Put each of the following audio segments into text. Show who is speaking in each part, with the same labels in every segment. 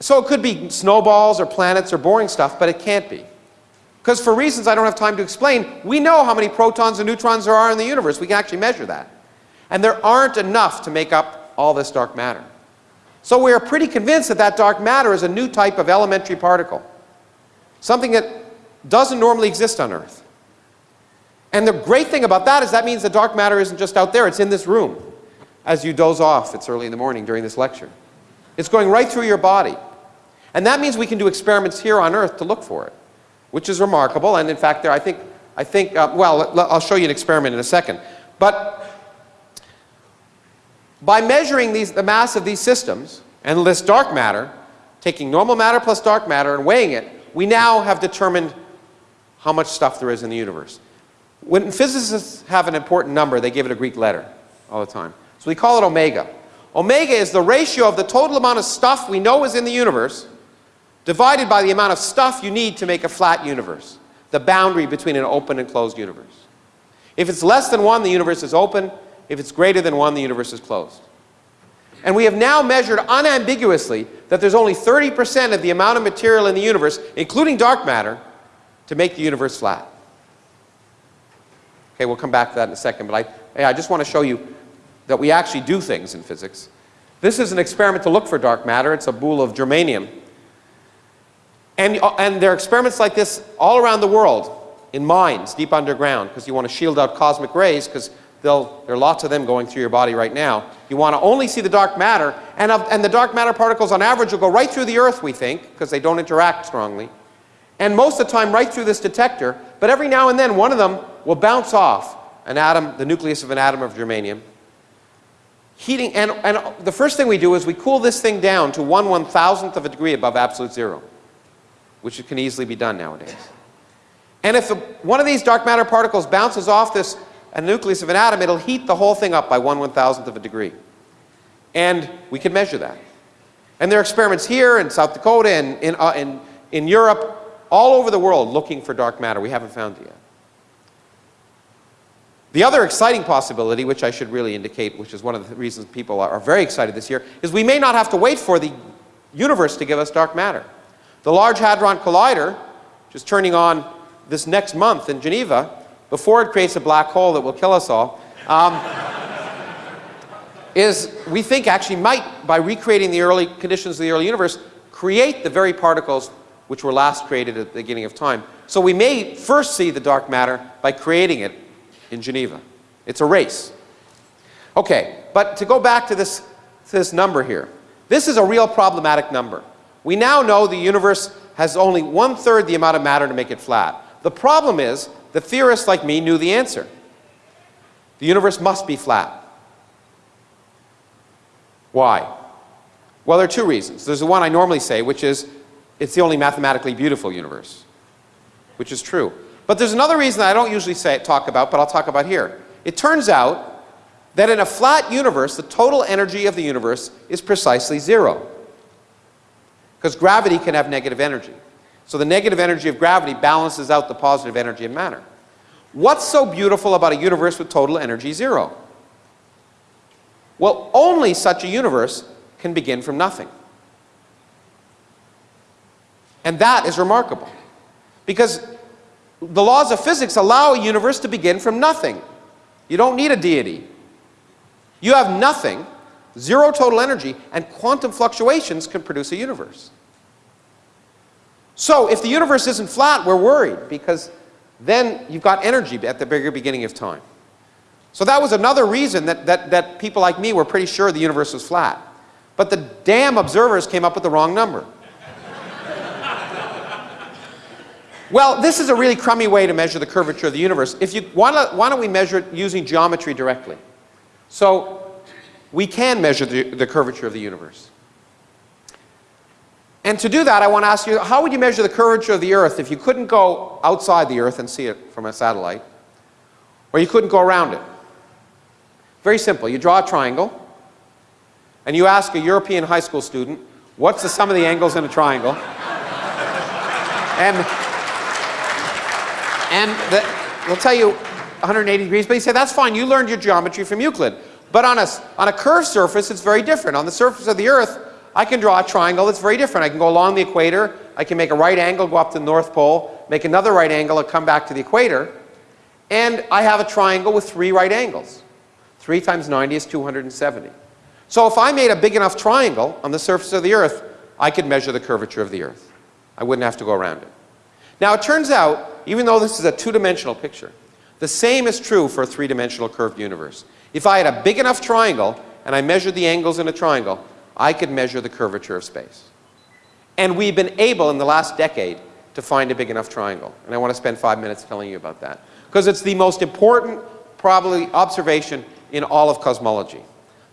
Speaker 1: So it could be snowballs or planets or boring stuff, but it can't be. Because for reasons I don't have time to explain, we know how many protons and neutrons there are in the universe. We can actually measure that. And there aren't enough to make up all this dark matter. So we are pretty convinced that that dark matter is a new type of elementary particle. Something that doesn't normally exist on Earth. And the great thing about that is that means the dark matter isn't just out there, it's in this room. As you doze off, it's early in the morning during this lecture. It's going right through your body. And that means we can do experiments here on Earth to look for it, which is remarkable. And in fact, there, I think, I think uh, well, I'll show you an experiment in a second. But by measuring these, the mass of these systems and this dark matter, taking normal matter plus dark matter and weighing it, we now have determined how much stuff there is in the universe. When physicists have an important number, they give it a Greek letter all the time. So we call it omega. Omega is the ratio of the total amount of stuff we know is in the universe divided by the amount of stuff you need to make a flat universe, the boundary between an open and closed universe. If it's less than 1, the universe is open. If it's greater than 1, the universe is closed. And we have now measured unambiguously that there's only 30% of the amount of material in the universe, including dark matter, to make the universe flat. Okay, we'll come back to that in a second, but I, I just want to show you that we actually do things in physics. This is an experiment to look for dark matter. It's a boule of germanium. And, uh, and there are experiments like this all around the world in mines deep underground because you want to shield out cosmic rays because there are lots of them going through your body right now. You want to only see the dark matter and, of, and the dark matter particles on average will go right through the earth we think because they don't interact strongly. And most of the time right through this detector but every now and then one of them will bounce off an atom, the nucleus of an atom of germanium. Heating, and, and the first thing we do is we cool this thing down to one one thousandth of a degree above absolute zero which can easily be done nowadays. And if one of these dark matter particles bounces off this a nucleus of an atom, it'll heat the whole thing up by one one thousandth of a degree. And we can measure that. And there are experiments here in South Dakota and in, uh, in, in Europe, all over the world looking for dark matter. We haven't found it yet. The other exciting possibility, which I should really indicate, which is one of the reasons people are, are very excited this year, is we may not have to wait for the universe to give us dark matter. The Large Hadron Collider, which is turning on this next month in Geneva, before it creates a black hole that will kill us all, um, is, we think, actually might, by recreating the early conditions of the early universe, create the very particles which were last created at the beginning of time. So we may first see the dark matter by creating it in Geneva. It's a race. Okay, but to go back to this, to this number here, this is a real problematic number. We now know the universe has only one-third the amount of matter to make it flat. The problem is the theorists like me knew the answer. The universe must be flat. Why? Well, there are two reasons. There's the one I normally say, which is it's the only mathematically beautiful universe, which is true. But there's another reason I don't usually say, talk about, but I'll talk about here. It turns out that in a flat universe, the total energy of the universe is precisely zero. Because gravity can have negative energy. So the negative energy of gravity balances out the positive energy of matter. What's so beautiful about a universe with total energy zero? Well, only such a universe can begin from nothing. And that is remarkable. Because the laws of physics allow a universe to begin from nothing. You don't need a deity. You have nothing, zero total energy, and quantum fluctuations can produce a universe. So if the universe isn't flat, we're worried because then you've got energy at the bigger beginning of time. So that was another reason that, that, that people like me were pretty sure the universe was flat. But the damn observers came up with the wrong number. well, this is a really crummy way to measure the curvature of the universe. If you, why, don't, why don't we measure it using geometry directly? So we can measure the, the curvature of the universe. And to do that, I want to ask you, how would you measure the curvature of the Earth if you couldn't go outside the Earth and see it from a satellite, or you couldn't go around it? Very simple. You draw a triangle, and you ask a European high school student, what's the sum of the angles in a triangle? and and the, they'll tell you 180 degrees, but you say, that's fine, you learned your geometry from Euclid. But on a, on a curved surface, it's very different. On the surface of the Earth, I can draw a triangle that's very different. I can go along the equator. I can make a right angle, go up to the North Pole, make another right angle, and come back to the equator. And I have a triangle with three right angles. 3 times 90 is 270. So if I made a big enough triangle on the surface of the Earth, I could measure the curvature of the Earth. I wouldn't have to go around it. Now it turns out, even though this is a two-dimensional picture, the same is true for a three-dimensional curved universe. If I had a big enough triangle and I measured the angles in a triangle, I could measure the curvature of space. And we've been able in the last decade to find a big enough triangle. And I want to spend five minutes telling you about that. Because it's the most important, probably, observation in all of cosmology.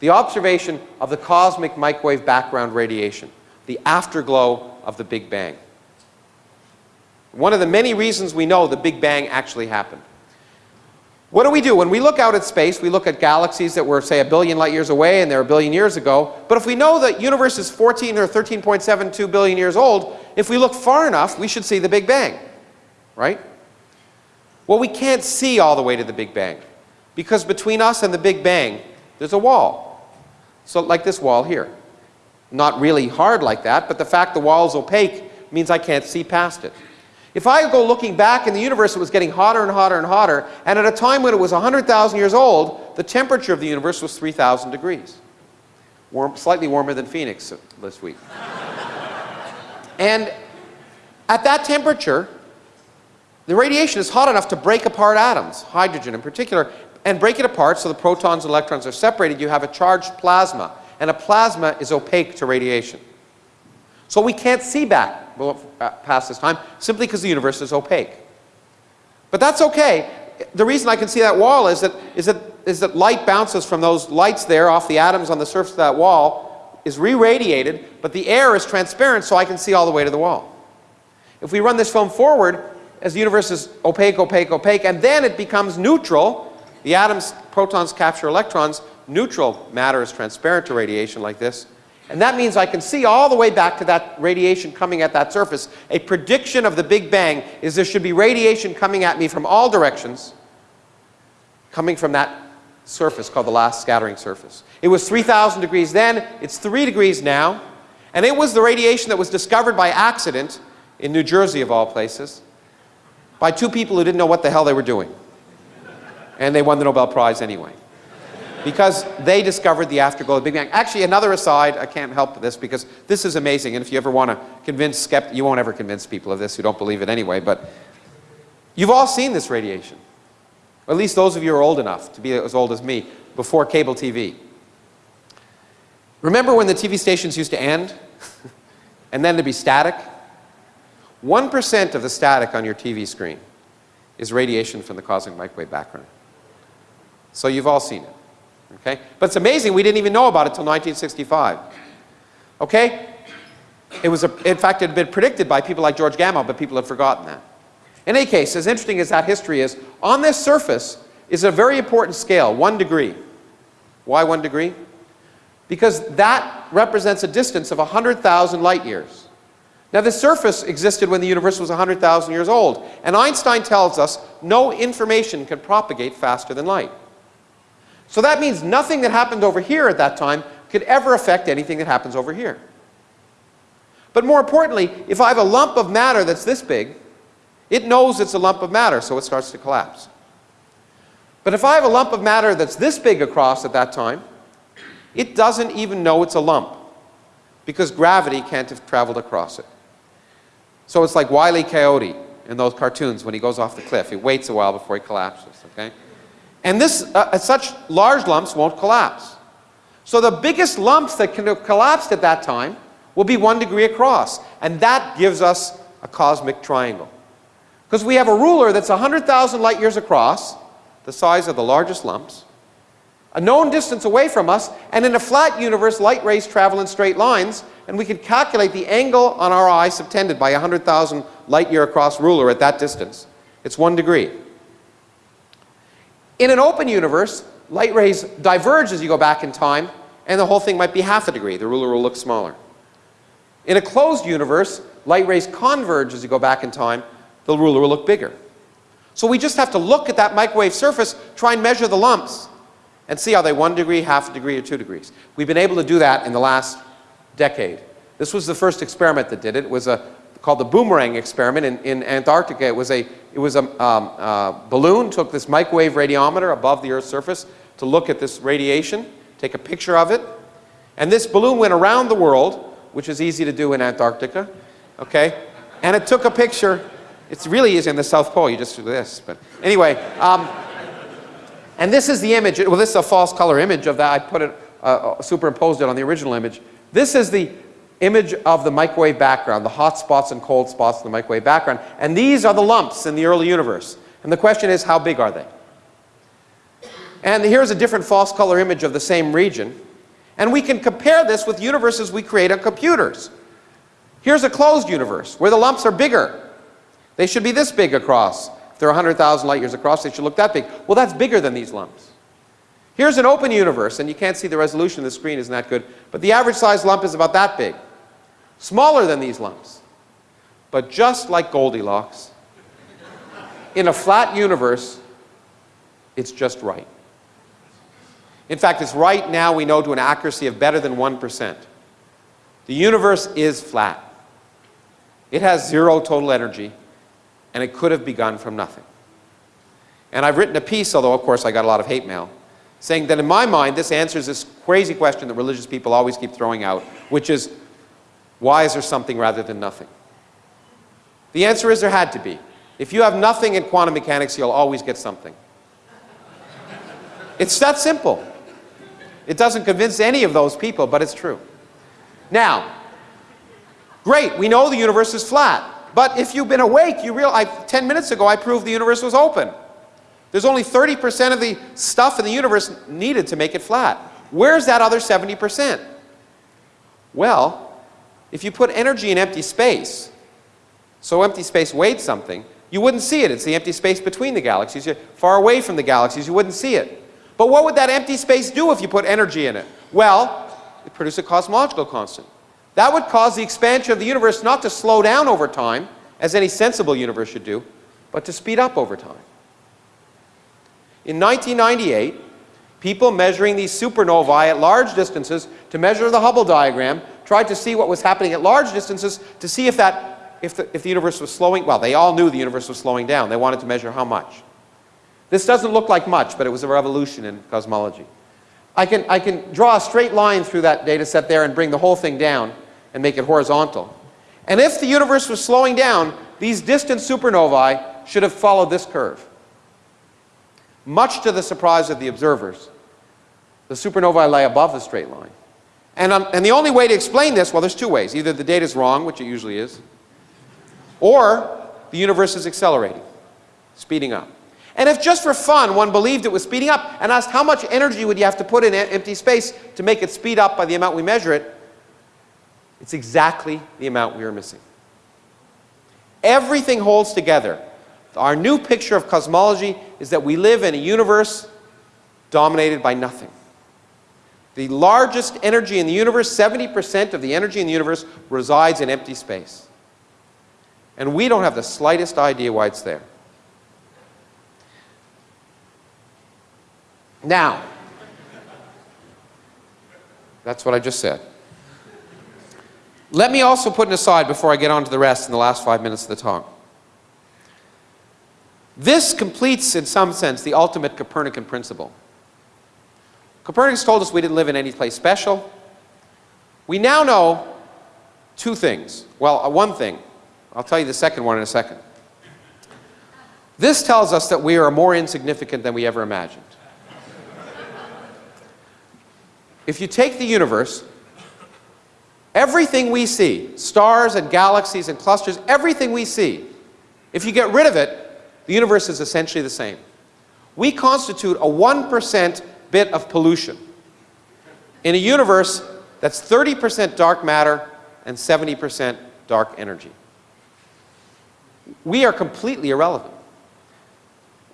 Speaker 1: The observation of the cosmic microwave background radiation, the afterglow of the Big Bang. One of the many reasons we know the Big Bang actually happened. What do we do? When we look out at space, we look at galaxies that were, say, a billion light years away and they're a billion years ago. But if we know the universe is 14 or 13.72 billion years old, if we look far enough, we should see the Big Bang, right? Well, we can't see all the way to the Big Bang because between us and the Big Bang, there's a wall. So like this wall here. Not really hard like that, but the fact the wall is opaque means I can't see past it. If I go looking back in the universe, it was getting hotter and hotter and hotter, and at a time when it was 100,000 years old, the temperature of the universe was 3,000 degrees. Warm, slightly warmer than Phoenix this week. and at that temperature, the radiation is hot enough to break apart atoms, hydrogen in particular, and break it apart so the protons and electrons are separated. You have a charged plasma, and a plasma is opaque to radiation. So we can't see back Uh, past this time simply because the universe is opaque. But that's okay. The reason I can see that wall is that, is that, is that light bounces from those lights there off the atoms on the surface of that wall, is re-radiated, but the air is transparent so I can see all the way to the wall. If we run this film forward, as the universe is opaque, opaque, opaque, and then it becomes neutral, the atoms, protons capture electrons, neutral matter is transparent to radiation like this, and that means I can see all the way back to that radiation coming at that surface. A prediction of the Big Bang is there should be radiation coming at me from all directions, coming from that surface called the last scattering surface. It was 3,000 degrees then, it's 3 degrees now, and it was the radiation that was discovered by accident in New Jersey of all places by two people who didn't know what the hell they were doing. And they won the Nobel Prize anyway because they discovered the afterglow of the Big Bang. Actually, another aside, I can't help this because this is amazing, and if you ever want to convince skeptics, you won't ever convince people of this who don't believe it anyway, but you've all seen this radiation. At least those of you who are old enough to be as old as me, before cable TV. Remember when the TV stations used to end? and then to be static? 1% of the static on your TV screen is radiation from the cosmic microwave background. So you've all seen it. Okay? But it's amazing we didn't even know about it until 1965. Okay? It was, a, in fact, it had been predicted by people like George Gamow, but people had forgotten that. In any case, as interesting as that history is, on this surface is a very important scale, one degree. Why one degree? Because that represents a distance of 100,000 light years. Now, the surface existed when the universe was 100,000 years old, and Einstein tells us no information can propagate faster than light. So that means nothing that happened over here at that time could ever affect anything that happens over here. But more importantly, if I have a lump of matter that's this big, it knows it's a lump of matter, so it starts to collapse. But if I have a lump of matter that's this big across at that time, it doesn't even know it's a lump because gravity can't have traveled across it. So it's like Wile E. Coyote in those cartoons when he goes off the cliff. He waits a while before he collapses, okay? And this, uh, such large lumps won't collapse. So the biggest lumps that can have collapsed at that time will be one degree across. And that gives us a cosmic triangle. Because we have a ruler that's 100,000 light years across, the size of the largest lumps, a known distance away from us, and in a flat universe, light rays travel in straight lines, and we can calculate the angle on our eye subtended by a 100,000 light year across ruler at that distance. It's one degree. In an open universe, light rays diverge as you go back in time, and the whole thing might be half a degree. The ruler will look smaller. In a closed universe, light rays converge as you go back in time. The ruler will look bigger. So we just have to look at that microwave surface, try and measure the lumps, and see are they one degree, half a degree, or two degrees. We've been able to do that in the last decade. This was the first experiment that did it. It was a, called the boomerang experiment in, in Antarctica. It was a, it was a um, uh, balloon, took this microwave radiometer above the Earth's surface to look at this radiation, take a picture of it. And this balloon went around the world, which is easy to do in Antarctica, okay? And it took a picture. It's really easy in the South Pole, you just do this. But anyway, um, and this is the image. Well, this is a false color image of that. I put it, uh, superimposed it on the original image. This is the image of the microwave background, the hot spots and cold spots in the microwave background. And these are the lumps in the early universe. And the question is, how big are they? And here's a different false color image of the same region. And we can compare this with universes we create on computers. Here's a closed universe where the lumps are bigger. They should be this big across. If they're 100,000 light years across, they should look that big. Well, that's bigger than these lumps. Here's an open universe, and you can't see the resolution of the screen isn't that good, but the average size lump is about that big. Smaller than these lumps. But just like Goldilocks, in a flat universe, it's just right. In fact, it's right now we know to an accuracy of better than 1%. The universe is flat. It has zero total energy, and it could have begun from nothing. And I've written a piece, although of course I got a lot of hate mail, saying that in my mind this answers this crazy question that religious people always keep throwing out, which is, why is there something rather than nothing? The answer is there had to be. If you have nothing in quantum mechanics, you'll always get something. It's that simple. It doesn't convince any of those people, but it's true. Now, great, we know the universe is flat. But if you've been awake, you realize, 10 minutes ago I proved the universe was open. There's only 30% of the stuff in the universe needed to make it flat. Where's that other 70%? Well, if you put energy in empty space, so empty space weighed something, you wouldn't see it. It's the empty space between the galaxies. You're far away from the galaxies, you wouldn't see it. But what would that empty space do if you put energy in it? Well, it produces a cosmological constant. That would cause the expansion of the universe not to slow down over time, as any sensible universe should do, but to speed up over time. In 1998, people measuring these supernovae at large distances to measure the Hubble diagram tried to see what was happening at large distances to see if, that, if, the, if the universe was slowing, well, they all knew the universe was slowing down. They wanted to measure how much. This doesn't look like much, but it was a revolution in cosmology. I can, I can draw a straight line through that data set there and bring the whole thing down and make it horizontal. And if the universe was slowing down, these distant supernovae should have followed this curve. Much to the surprise of the observers, the supernovae lay above the straight line. And, um, and the only way to explain this, well, there's two ways. Either the data is wrong, which it usually is, or the universe is accelerating, speeding up. And if just for fun one believed it was speeding up and asked how much energy would you have to put in empty space to make it speed up by the amount we measure it, it's exactly the amount we are missing. Everything holds together. Our new picture of cosmology is that we live in a universe dominated by nothing. The largest energy in the universe, 70% of the energy in the universe resides in empty space. And we don't have the slightest idea why it's there. Now, that's what I just said. Let me also put an aside before I get on to the rest in the last five minutes of the talk. This completes, in some sense, the ultimate Copernican principle. Copernicus told us we didn't live in any place special. We now know two things. Well, uh, one thing. I'll tell you the second one in a second. This tells us that we are more insignificant than we ever imagined. If you take the universe, everything we see, stars and galaxies and clusters, everything we see, if you get rid of it, the universe is essentially the same. We constitute a 1% bit of pollution in a universe that's 30% dark matter and 70% dark energy. We are completely irrelevant.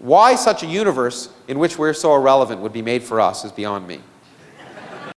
Speaker 1: Why such a universe in which we're so irrelevant would be made for us is beyond me.